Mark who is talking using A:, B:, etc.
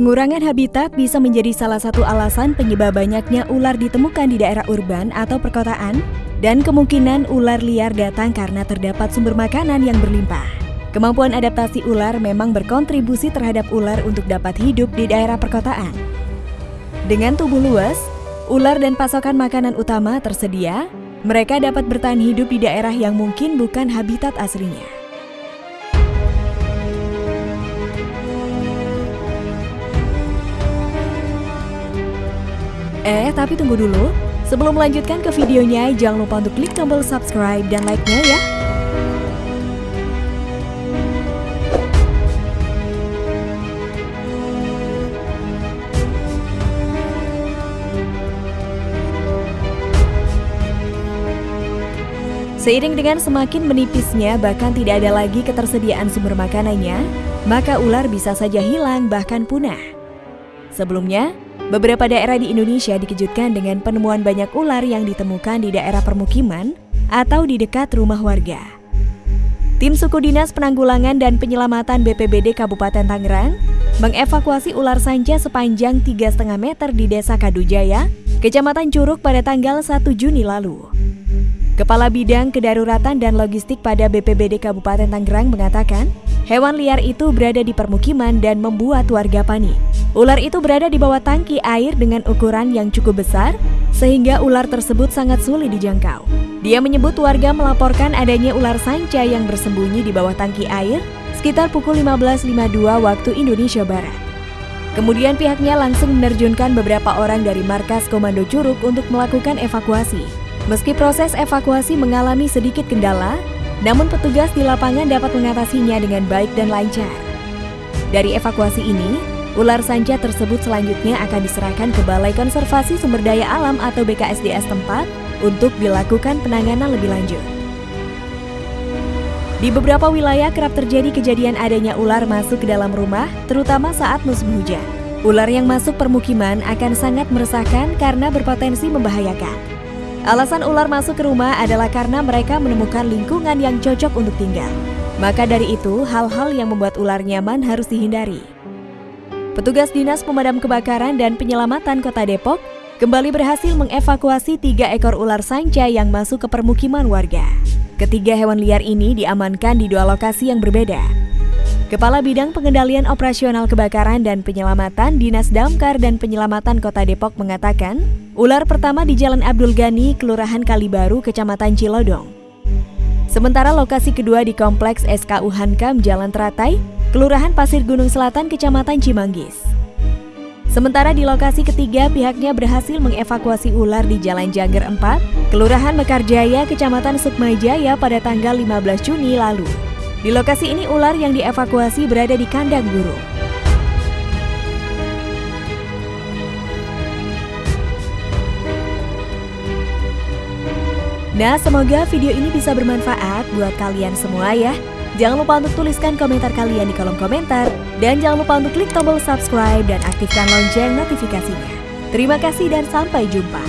A: Pengurangan habitat bisa menjadi salah satu alasan penyebab banyaknya ular ditemukan di daerah urban atau perkotaan dan kemungkinan ular liar datang karena terdapat sumber makanan yang berlimpah. Kemampuan adaptasi ular memang berkontribusi terhadap ular untuk dapat hidup di daerah perkotaan. Dengan tubuh luas, ular dan pasokan makanan utama tersedia, mereka dapat bertahan hidup di daerah yang mungkin bukan habitat aslinya. Eh, tapi tunggu dulu. Sebelum melanjutkan ke videonya, jangan lupa untuk klik tombol subscribe dan like-nya ya. Seiring dengan semakin menipisnya bahkan tidak ada lagi ketersediaan sumber makanannya, maka ular bisa saja hilang bahkan punah. Sebelumnya, Beberapa daerah di Indonesia dikejutkan dengan penemuan banyak ular yang ditemukan di daerah permukiman atau di dekat rumah warga. Tim Suku Dinas Penanggulangan dan Penyelamatan BPBD Kabupaten Tangerang mengevakuasi ular sanca sepanjang 3,5 meter di Desa Kadujaya, Kecamatan Curug pada tanggal 1 Juni lalu. Kepala Bidang Kedaruratan dan Logistik pada BPBD Kabupaten Tangerang mengatakan, hewan liar itu berada di permukiman dan membuat warga panik. Ular itu berada di bawah tangki air dengan ukuran yang cukup besar, sehingga ular tersebut sangat sulit dijangkau. Dia menyebut warga melaporkan adanya ular sanca yang bersembunyi di bawah tangki air sekitar pukul 15.52 waktu Indonesia Barat. Kemudian pihaknya langsung menerjunkan beberapa orang dari markas Komando Curug untuk melakukan evakuasi. Meski proses evakuasi mengalami sedikit kendala, namun petugas di lapangan dapat mengatasinya dengan baik dan lancar. Dari evakuasi ini, Ular sanca tersebut selanjutnya akan diserahkan ke Balai Konservasi Sumber Daya Alam atau BKSDS tempat untuk dilakukan penanganan lebih lanjut. Di beberapa wilayah kerap terjadi kejadian adanya ular masuk ke dalam rumah, terutama saat musim hujan. Ular yang masuk permukiman akan sangat meresahkan karena berpotensi membahayakan. Alasan ular masuk ke rumah adalah karena mereka menemukan lingkungan yang cocok untuk tinggal. Maka dari itu, hal-hal yang membuat ular nyaman harus dihindari. Petugas Dinas Pemadam Kebakaran dan Penyelamatan Kota Depok kembali berhasil mengevakuasi tiga ekor ular sanca yang masuk ke permukiman warga. Ketiga hewan liar ini diamankan di dua lokasi yang berbeda. Kepala Bidang Pengendalian Operasional Kebakaran dan Penyelamatan Dinas Damkar dan Penyelamatan Kota Depok mengatakan, ular pertama di Jalan Abdul Ghani, Kelurahan Kalibaru, Kecamatan Cilodong. Sementara lokasi kedua di Kompleks SKU Hankam Jalan Teratai, Kelurahan Pasir Gunung Selatan, Kecamatan Cimanggis. Sementara di lokasi ketiga, pihaknya berhasil mengevakuasi ular di Jalan Jangger 4, Kelurahan Mekarjaya, Kecamatan Sukmajaya pada tanggal 15 Juni lalu. Di lokasi ini ular yang dievakuasi berada di kandang burung. Nah, semoga video ini bisa bermanfaat buat kalian semua ya. Jangan lupa untuk tuliskan komentar kalian di kolom komentar. Dan jangan lupa untuk klik tombol subscribe dan aktifkan lonceng notifikasinya. Terima kasih dan sampai jumpa.